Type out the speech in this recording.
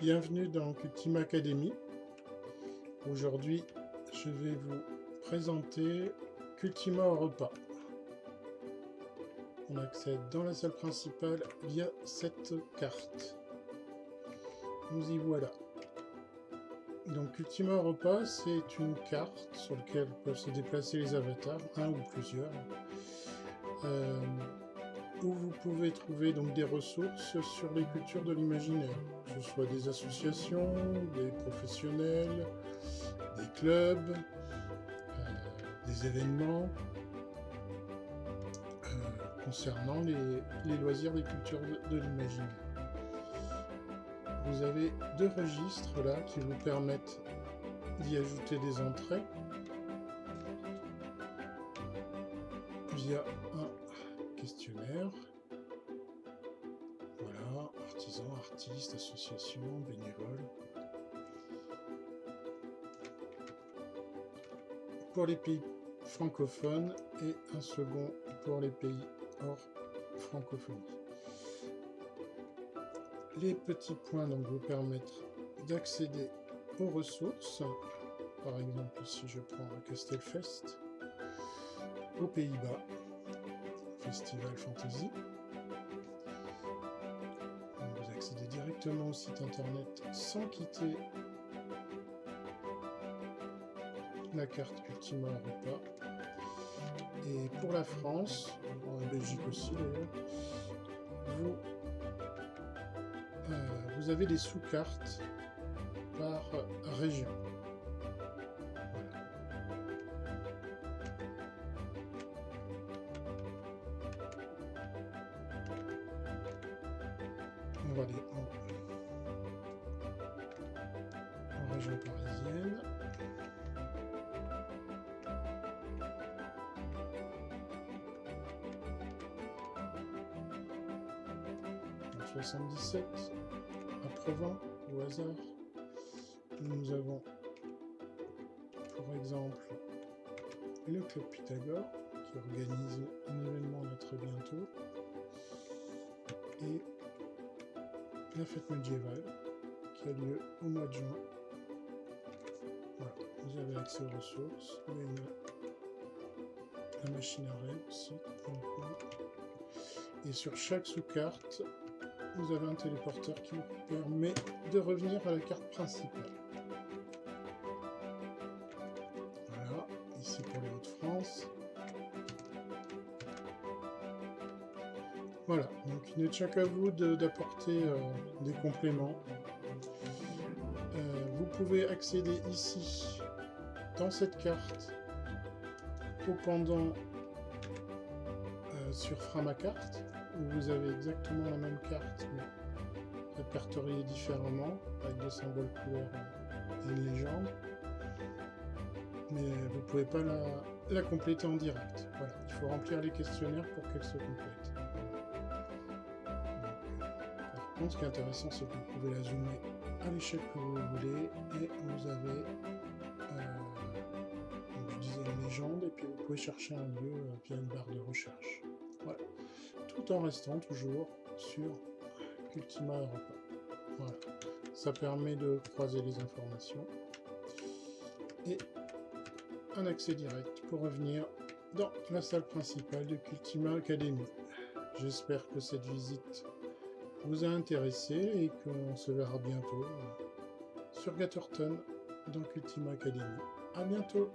bienvenue dans Cultima Academy. Aujourd'hui, je vais vous présenter Cultima repas. On accède dans la salle principale via cette carte. Nous y voilà. Donc Ultima Europa, c'est une carte sur laquelle peuvent se déplacer les avatars, un ou plusieurs, euh, où vous pouvez trouver donc des ressources sur les cultures de l'imaginaire, que ce soit des associations, des professionnels, des clubs, euh, des événements euh, concernant les, loisirs des cultures de l'imaginaire. Vous avez deux registres là qui vous permettent d'y ajouter des entrées. Via un questionnaire. Voilà, artisans, artistes, associations, bénévoles. Pour les pays francophones et un second pour les pays hors francophonie. Les petits points donc, vous permettent d'accéder aux ressources. Par exemple, si je prends Castelfest, aux Pays-Bas, Festival Fantasy. vous accédez directement au site internet sans quitter la carte Ultima Europa. Et pour la France, en Belgique aussi d'ailleurs, vous vous avez des sous-cartes par région. Va aller en, en région parisienne. 77 Provence, au hasard. Nous avons, par exemple, le Club Pythagore, qui organise un événement très bientôt, et la fête médiévale, qui a lieu au mois de juin. Voilà, vous avez accès aux ressources, la machine à rêve aussi, et sur chaque sous-carte, vous avez un téléporteur qui vous permet de revenir à la carte principale. Voilà, ici pour les Hauts-de-France. Voilà, donc il ne tient qu'à vous d'apporter euh, des compléments. Euh, vous pouvez accéder ici, dans cette carte, au pendant euh, sur Framacarte vous avez exactement la même carte, mais répertoriée différemment, avec des symboles couleurs et une légende. Mais vous ne pouvez pas la, compléter en direct. Voilà, il faut remplir les questionnaires pour qu'elle se complète. Ce qui est intéressant, c'est que vous pouvez la zoomer à l'échelle que vous voulez, et vous avez, euh, je disais, légende, et puis vous pouvez chercher un lieu euh, via une barre de recherche. Tout en restant toujours sur Ultima Europa. Ça permet de croiser les informations. Et un accès direct pour revenir dans la salle principale de Cultima Academy. J'espère que cette visite vous a intéressé et qu'on se verra bientôt sur Gatterton dans Cultima Academy. A bientôt